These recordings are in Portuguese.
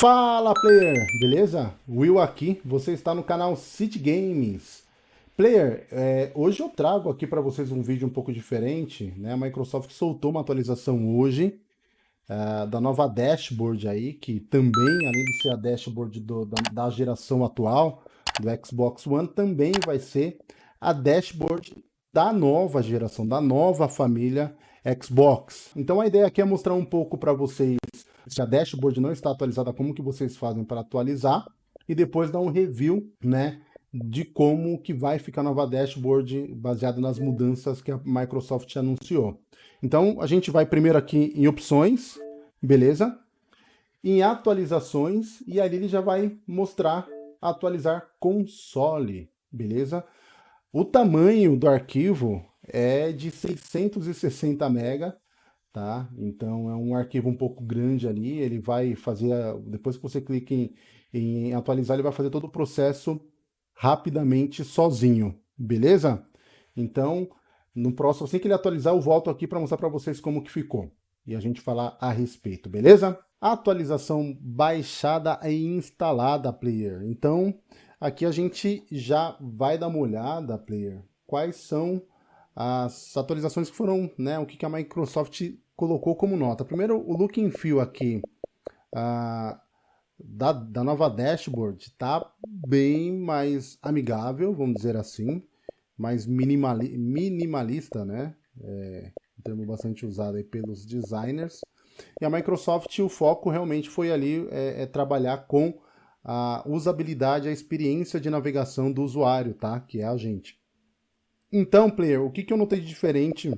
Fala player, beleza? Will aqui, você está no canal City Games. Player, é, hoje eu trago aqui para vocês um vídeo um pouco diferente, né? A Microsoft soltou uma atualização hoje uh, da nova dashboard aí, que também, além de ser a dashboard do, da, da geração atual do Xbox One, também vai ser a dashboard da nova geração, da nova família Xbox. Então a ideia aqui é mostrar um pouco para vocês se a dashboard não está atualizada, como que vocês fazem para atualizar e depois dar um review, né, de como que vai ficar a nova dashboard baseada nas mudanças que a Microsoft anunciou. Então a gente vai primeiro aqui em opções, beleza? Em atualizações e ali ele já vai mostrar atualizar console, beleza? O tamanho do arquivo é de 660 MB, tá? Então é um arquivo um pouco grande ali, ele vai fazer, depois que você clica em, em atualizar, ele vai fazer todo o processo rapidamente sozinho, beleza? Então, no próximo, assim que ele atualizar, eu volto aqui para mostrar para vocês como que ficou. E a gente falar a respeito, beleza? Atualização baixada e instalada, player. Então, aqui a gente já vai dar uma olhada, player, quais são as atualizações que foram, né, o que a Microsoft colocou como nota. Primeiro, o look and feel aqui uh, da, da nova dashboard está bem mais amigável, vamos dizer assim, mais minimali minimalista, né? É, um termo bastante usado aí pelos designers. E a Microsoft, o foco realmente foi ali é, é trabalhar com a usabilidade, a experiência de navegação do usuário, tá? Que é a gente. Então, player, o que, que eu notei de diferente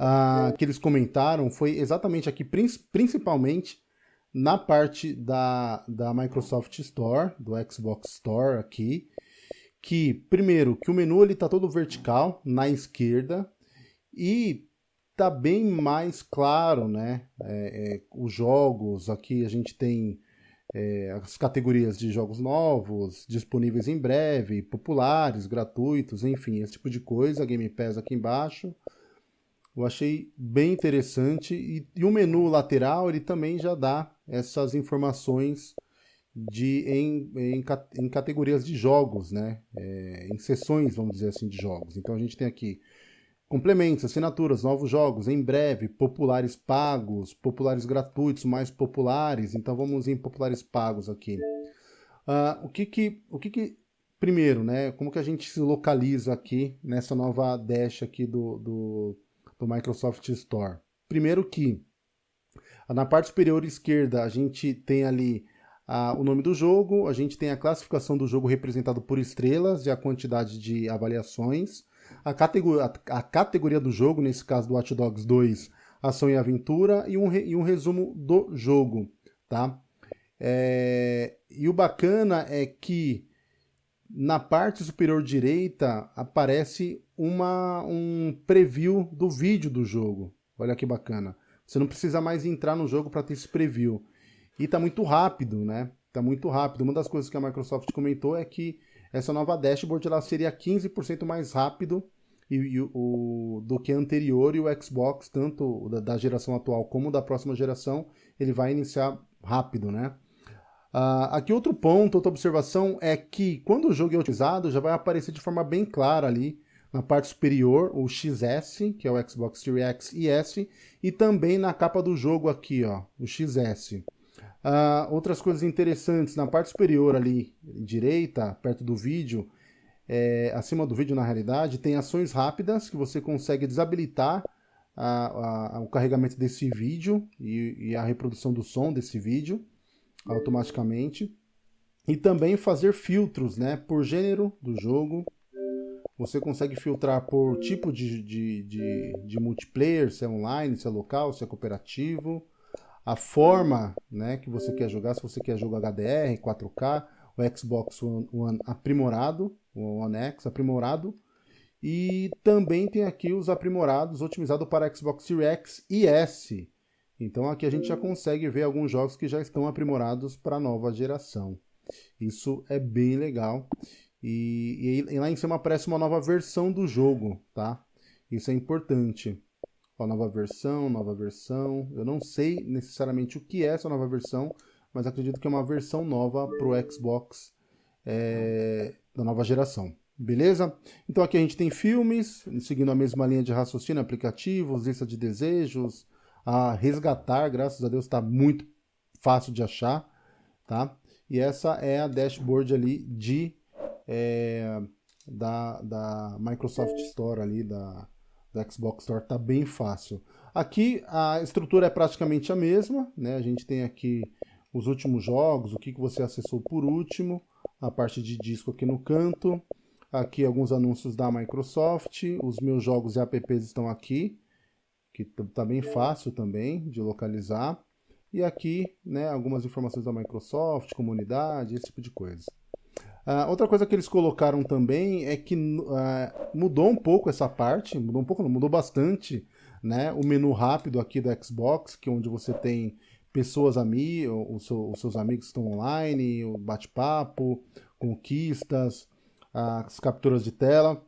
uh, que eles comentaram foi exatamente aqui, principalmente na parte da, da Microsoft Store, do Xbox Store aqui, que, primeiro, que o menu ele tá todo vertical, na esquerda, e tá bem mais claro, né? É, é, os jogos, aqui a gente tem é, as categorias de jogos novos, disponíveis em breve, populares, gratuitos, enfim, esse tipo de coisa, Game Pass aqui embaixo. Eu achei bem interessante e, e o menu lateral ele também já dá essas informações de, em, em, em categorias de jogos, né? É, em sessões, vamos dizer assim, de jogos. Então a gente tem aqui complementos, assinaturas, novos jogos, em breve, populares pagos, populares gratuitos, mais populares. Então vamos em populares pagos aqui. Uh, o que que, o que que, primeiro, né? Como que a gente se localiza aqui nessa nova dash aqui do, do, do Microsoft Store? Primeiro que na parte superior esquerda, a gente tem ali o nome do jogo, a gente tem a classificação do jogo representado por estrelas e a quantidade de avaliações. A categoria, a, a categoria do jogo, nesse caso do Watch Dogs 2, ação e aventura, e um, e um resumo do jogo, tá? É, e o bacana é que na parte superior direita aparece uma, um preview do vídeo do jogo. Olha que bacana. Você não precisa mais entrar no jogo para ter esse preview. E está muito rápido, né? Está muito rápido. Uma das coisas que a Microsoft comentou é que essa nova dashboard ela seria 15% mais rápido e, e, o, do que a anterior e o Xbox, tanto da, da, geração atual como da próxima geração, ele vai iniciar rápido, né? Uh, aqui outro ponto, outra observação é que quando o jogo é utilizado, já vai aparecer de forma bem clara ali na parte superior o XS, que é o Xbox Series X e S, e também na capa do jogo aqui, ó, o XS. Uh, ah, outras coisas interessantes, na parte superior ali, direita, perto do vídeo, é, acima do vídeo na realidade, tem ações rápidas que você consegue desabilitar a, a, o carregamento desse vídeo e, e a reprodução do som desse vídeo automaticamente. E também fazer filtros né, por gênero do jogo, você consegue filtrar por tipo de, de, de, de, multiplayer, se é online, se é local, se é cooperativo. A forma né, que você quer jogar, se você quer jogar HDR, 4K, o Xbox One, One aprimorado, o One X aprimorado. E também tem aqui os aprimorados, otimizados para Xbox Series X e S. Então aqui a gente já consegue ver alguns jogos que já estão aprimorados para a nova geração. Isso é bem legal. E, e, lá em cima aparece uma nova versão do jogo, tá? Isso é importante. Ó, nova versão, nova versão. Eu não sei necessariamente o que é essa nova versão, mas acredito que é uma versão nova para o Xbox é, da nova geração. Beleza? Então aqui a gente tem filmes, seguindo a mesma linha de raciocínio, aplicativos, lista de desejos, a resgatar, graças a Deus está muito fácil de achar, tá? E essa é a dashboard ali de é, da, da Microsoft Store ali, da, da Xbox Store, tá bem fácil. Aqui a estrutura é praticamente a mesma, né? A gente tem aqui os últimos jogos, o que, que você acessou por último, a parte de disco aqui no canto, aqui alguns anúncios da Microsoft, os meus jogos e apps estão aqui, que tá bem fácil também de localizar, e aqui, né, algumas informações da Microsoft, comunidade, esse tipo de coisa. Uh, outra coisa que eles colocaram também é que uh, mudou um pouco essa parte, mudou um pouco, não, mudou bastante, né? O menu rápido aqui do Xbox, que é onde você tem pessoas ami os, os seus amigos estão online, o bate-papo, conquistas, as capturas de tela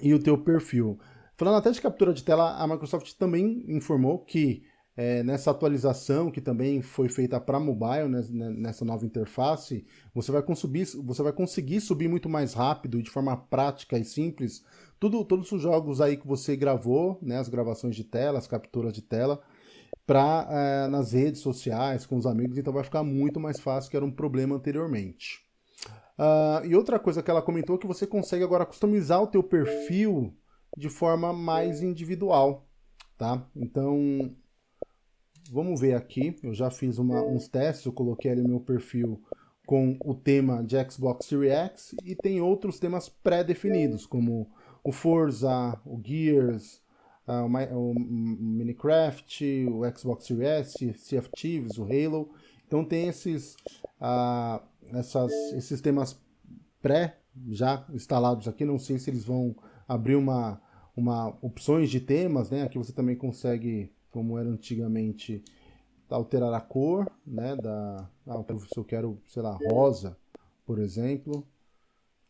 e o teu perfil. Falando até de captura de tela, a Microsoft também informou que é, nessa atualização que também foi feita para mobile, né, né, nessa nova interface, você vai, consumir, você vai conseguir subir muito mais rápido e de forma prática e simples tudo, todos os jogos aí que você gravou, né, as gravações de tela, as capturas de tela, para é, nas redes sociais, com os amigos, então vai ficar muito mais fácil, que era um problema anteriormente. Uh, e outra coisa que ela comentou é que você consegue agora customizar o teu perfil de forma mais individual, tá? Então, vamos ver aqui, eu já fiz uma, uns testes, eu coloquei ali o meu perfil com o tema de Xbox Series X e tem outros temas pré-definidos, como o Forza, o Gears, uh, o, o Minecraft, o Xbox Series S, Sea of Thieves, o Halo. Então tem esses, uh, essas, esses temas pré já instalados aqui, não sei se eles vão abrir uma, uma opções de temas, né? Aqui você também consegue como era antigamente, alterar a cor, né, da, ah, se eu quero, sei lá, rosa, por exemplo,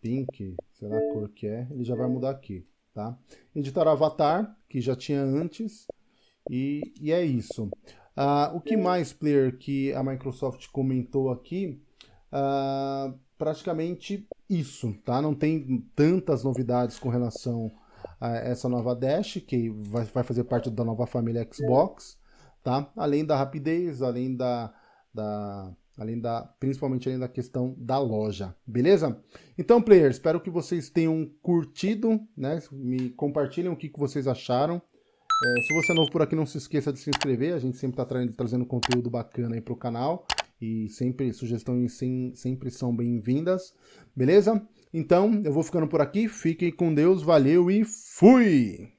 pink, sei lá a cor que é, ele já vai mudar aqui, tá? Editar avatar, que já tinha antes, e, e é isso. Uh, o que mais, player, que a Microsoft comentou aqui, uh, praticamente isso, tá? Não tem tantas novidades com relação essa nova Dash, que vai, vai fazer parte da nova família Xbox, tá? Além da rapidez, além da, da além da, principalmente além da questão da loja, beleza? Então, players, espero que vocês tenham curtido, né? Me compartilhem o que, que vocês acharam. É, se você é novo por aqui, não se esqueça de se inscrever, a gente sempre está tra trazendo conteúdo bacana aí para o canal e sempre sugestões sim, sempre são bem-vindas, beleza? Então, eu vou ficando por aqui. Fiquem com Deus, valeu e fui!